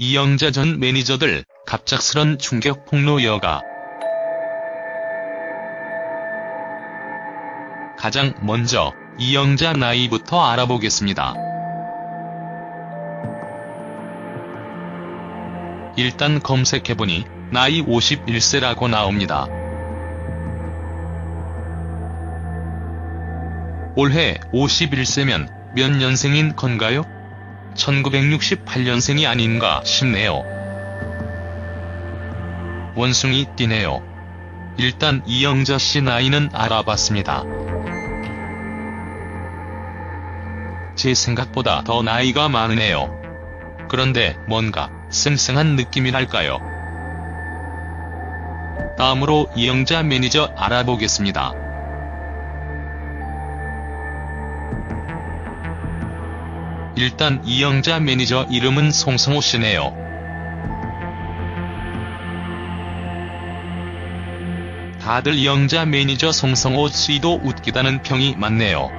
이영자 전 매니저들 갑작스런 충격 폭로 여가. 가장 먼저 이영자 나이부터 알아보겠습니다. 일단 검색해보니 나이 51세라고 나옵니다. 올해 51세면 몇 년생인 건가요? 1968년생이 아닌가 싶네요. 원숭이 띠네요. 일단 이영자 씨 나이는 알아봤습니다. 제 생각보다 더 나이가 많으네요. 그런데 뭔가 쌩쌩한 느낌이랄까요. 다음으로 이영자 매니저 알아보겠습니다. 일단 이영자 매니저 이름은 송성호 씨네요. 다들 이영자 매니저 송성호 씨도 웃기다는 평이 많네요.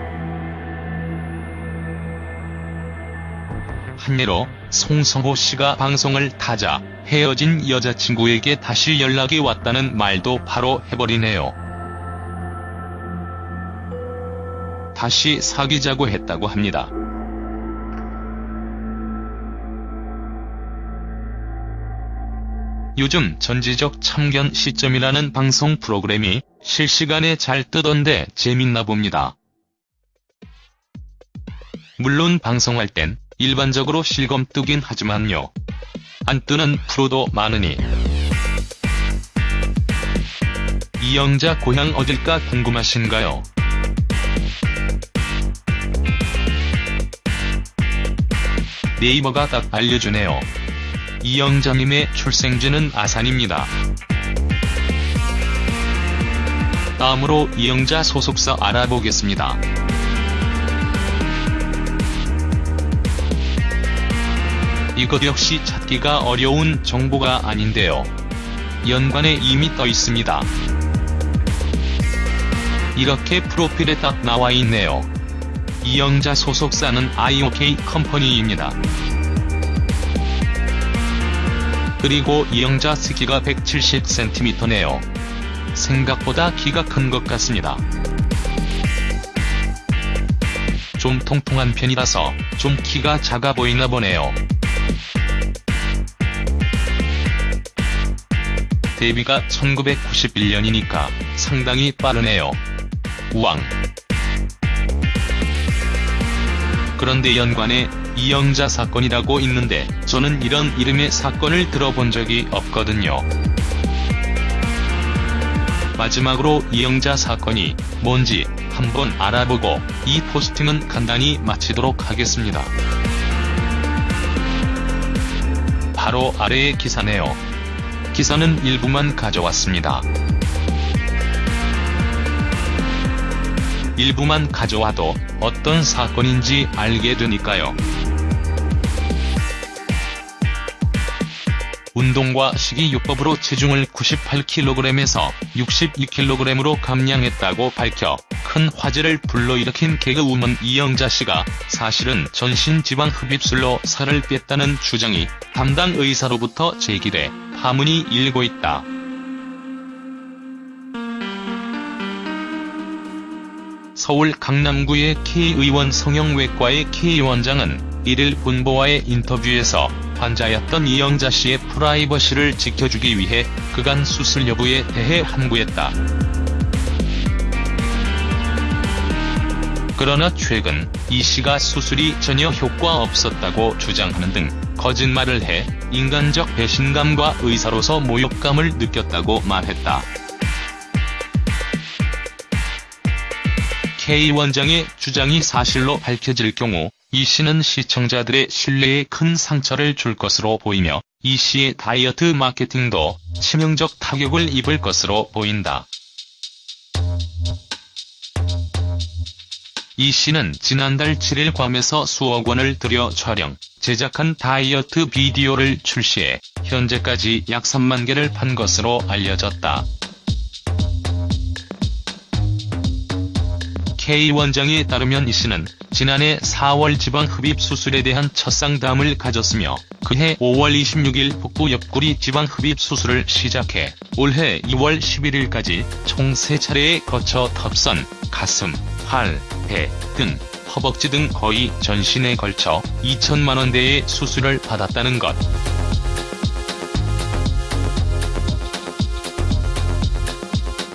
한예로 송성호 씨가 방송을 타자 헤어진 여자친구에게 다시 연락이 왔다는 말도 바로 해버리네요. 다시 사귀자고 했다고 합니다. 요즘 전지적 참견 시점이라는 방송 프로그램이 실시간에 잘 뜨던데 재밌나 봅니다. 물론 방송할 땐 일반적으로 실검 뜨긴 하지만요. 안 뜨는 프로도 많으니. 이영자 고향 어딜까 궁금하신가요? 네이버가 딱 알려주네요. 이영자님의 출생지는 아산입니다. 다음으로 이영자 소속사 알아보겠습니다. 이것 역시 찾기가 어려운 정보가 아닌데요. 연관에 이미 떠 있습니다. 이렇게 프로필에 딱 나와 있네요. 이영자 소속사는 IOK 컴퍼니입니다. 그리고 이영자 스키가 170cm네요. 생각보다 키가 큰 것 같습니다. 좀 통통한 편이라서 좀 키가 작아 보이나 보네요. 데뷔가 1991년이니까 상당히 빠르네요. 우왕. 그런데 연관에 이영자 사건이라고 있는데 저는 이런 이름의 사건을 들어본 적이 없거든요. 마지막으로 이영자 사건이 뭔지 한번 알아보고 이 포스팅은 간단히 마치도록 하겠습니다. 바로 아래의 기사네요. 기사는 일부만 가져왔습니다. 일부만 가져와도 어떤 사건인지 알게 되니까요. 운동과 식이요법으로 체중을 98kg에서 62kg으로 감량했다고 밝혀 큰 화제를 불러일으킨 개그우먼 이영자 씨가 사실은 전신 지방 흡입술로 살을 뺐다는 주장이 담당 의사로부터 제기돼 파문이 일고 있다. 서울 강남구의 K의원 성형외과의 K원장은 1일 본보와의 인터뷰에서 환자였던 이영자 씨의 프라이버시를 지켜주기 위해 그간 수술 여부에 대해 함구했다. 그러나 최근 이 씨가 수술이 전혀 효과 없었다고 주장하는 등 거짓말을 해 인간적 배신감과 의사로서 모욕감을 느꼈다고 말했다. K 원장의 주장이 사실로 밝혀질 경우 이 씨는 시청자들의 신뢰에 큰 상처를 줄 것으로 보이며 이 씨의 다이어트 마케팅도 치명적 타격을 입을 것으로 보인다. 이 씨는 지난달 7일 괌에서 수억 원을 들여 촬영, 제작한 다이어트 비디오를 출시해 현재까지 약 3만 개를 판 것으로 알려졌다. K 원장에 따르면 이 씨는 지난해 4월 지방 흡입 수술에 대한 첫 상담을 가졌으며 그해 5월 26일 복부 옆구리 지방 흡입 수술을 시작해 올해 2월 11일까지 총 3차례에 거쳐 턱선, 가슴, 팔, 배, 등, 허벅지 등 거의 전신에 걸쳐 2천만원대의 수술을 받았다는 것.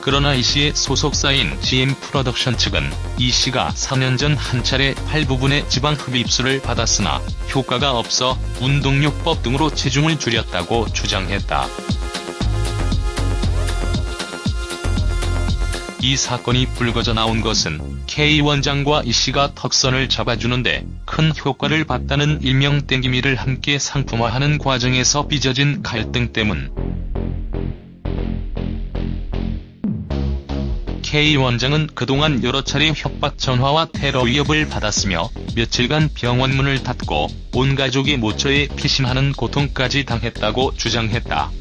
그러나 이 씨의 소속사인 GM 프로덕션 측은 이 씨가 4년 전 한 차례 팔 부분에 지방 흡입술을 받았으나 효과가 없어 운동요법 등으로 체중을 줄였다고 주장했다. 이 사건이 불거져 나온 것은 K 원장과 이 씨가 턱선을 잡아주는데 큰 효과를 봤다는 일명 땡기미를 함께 상품화하는 과정에서 빚어진 갈등 때문. K 원장은 그동안 여러 차례 협박 전화와 테러 위협을 받았으며 며칠간 병원 문을 닫고 온 가족이 모처에 피신하는 고통까지 당했다고 주장했다.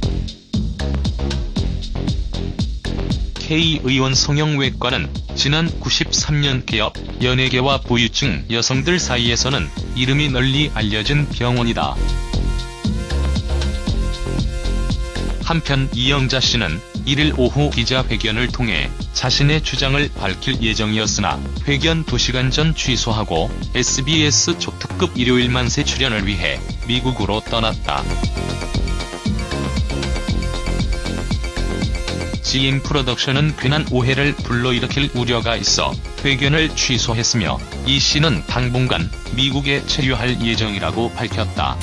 K 의원 성형외과는 지난 93년 개업, 연예계와 부유층 여성들 사이에서는 이름이 널리 알려진 병원이다. 한편 이영자 씨는 1일 오후 기자회견을 통해 자신의 주장을 밝힐 예정이었으나 회견 2시간 전 취소하고 SBS 초특급 일요일 만 세 출연을 위해 미국으로 떠났다. GM 프로덕션은 괜한 오해를 불러일으킬 우려가 있어 회견을 취소했으며 이 씨는 당분간 미국에 체류할 예정이라고 밝혔다.